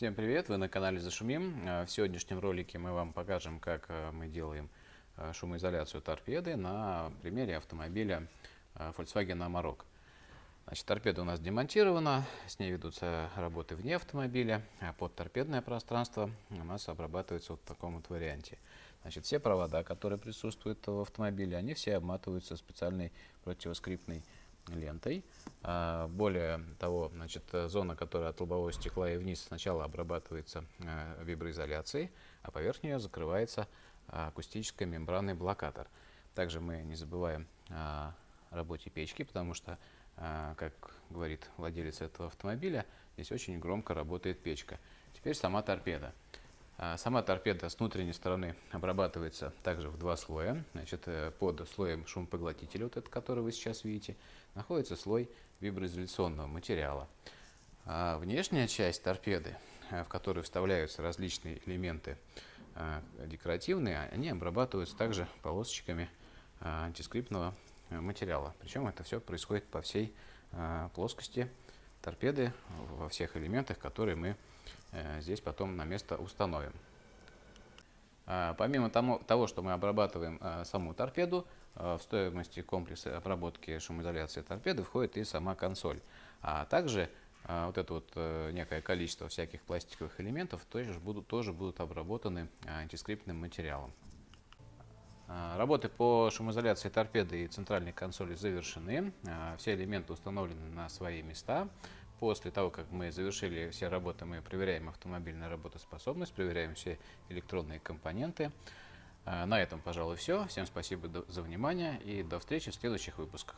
Всем привет! Вы на канале Зашумим. Э, В сегодняшнем ролике мы вам покажем, как э, мы делаем э, шумоизоляцию торпеды на примере автомобиля Volkswagen Amarok. Значит, торпеда у нас демонтирована, с ней ведутся работы вне автомобиля, а под торпедное пространство у нас обрабатывается вот в таком вот варианте. Значит, все провода, которые присутствуют в автомобиле, они все обматываются специальной противоскрипной лентой. А, более того, значит, зона, которая от лобового стекла и вниз сначала обрабатывается э, виброизоляцией, а поверх нее закрывается акустической мембранный блокатор. Также мы не забываем о работе печки, потому что, э, как говорит владелец этого автомобиля, здесь очень громко работает печка. Теперь сама торпеда. А, сама торпеда с внутренней стороны обрабатывается также в два слоя. Значит, э, под слоем шумопоглотителя, вот этот, который вы сейчас видите, находится слой виброизоляционного материала. А внешняя часть торпеды, э, в которую вставляются различные элементы э, декоративные, они обрабатываются также полосочками антискриптного материала. Причем это все происходит по всей плоскости торпеды, во всех элементах, которые мы Э, здесь потом на место установим. А, помимо того, что мы обрабатываем э, саму торпеду, э, в стоимости комплекса обработки шумоизоляции торпеды входит и сама консоль. А также вот это вот некое количество всяких пластиковых элементов тоже будут, тоже будут обработаны антискриптным материалом. Работы по шумоизоляции торпеды и центральной консоли завершены. Все элементы установлены на свои места. После того, как мы завершили все работы, мы проверяем автомобильную работоспособность, проверяем все электронные компоненты. А, на этом, пожалуй, все. Всем спасибо за внимание и до встречи в следующих выпусках.